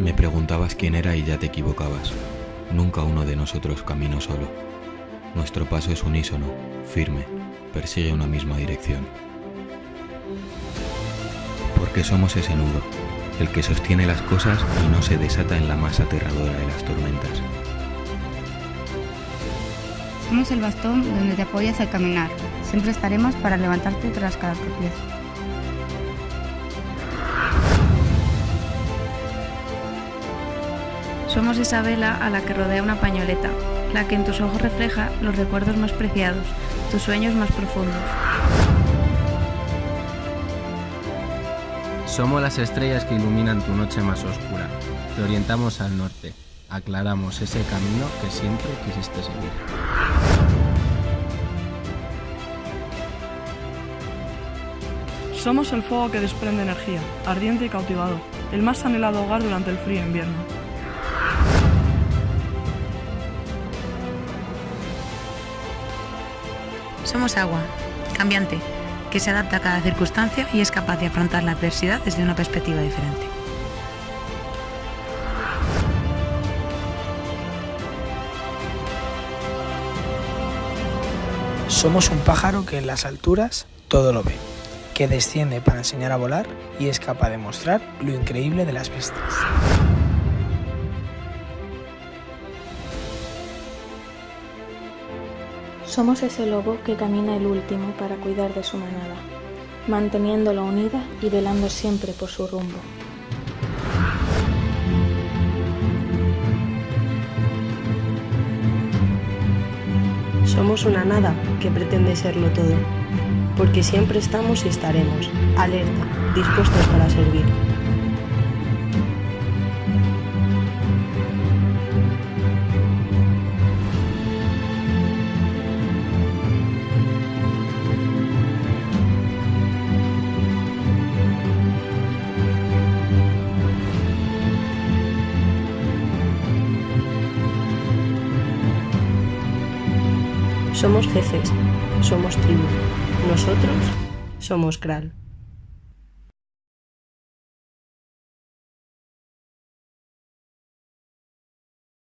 Me preguntabas quién era y ya te equivocabas. Nunca uno de nosotros caminó solo. Nuestro paso es unísono, firme, persigue una misma dirección. Porque somos ese nudo, el que sostiene las cosas y no se desata en la más aterradora de las tormentas. Somos el bastón donde te apoyas al caminar. Siempre estaremos para levantarte tras cada tropiezo. Somos esa vela a la que rodea una pañoleta, la que en tus ojos refleja los recuerdos más preciados, tus sueños más profundos. Somos las estrellas que iluminan tu noche más oscura. Te orientamos al norte, aclaramos ese camino que siempre quisiste seguir. Somos el fuego que desprende energía, ardiente y cautivador, el más anhelado hogar durante el frío invierno. Somos agua, cambiante, que se adapta a cada circunstancia y es capaz de afrontar la adversidad desde una perspectiva diferente. Somos un pájaro que en las alturas todo lo ve, que desciende para enseñar a volar y es capaz de mostrar lo increíble de las vistas. Somos ese lobo que camina el último para cuidar de su manada, manteniéndola unida y velando siempre por su rumbo. Somos una nada que pretende serlo todo, porque siempre estamos y estaremos, alerta, dispuestos para servir. Somos jefes, somos tribu. Nosotros somos Kral.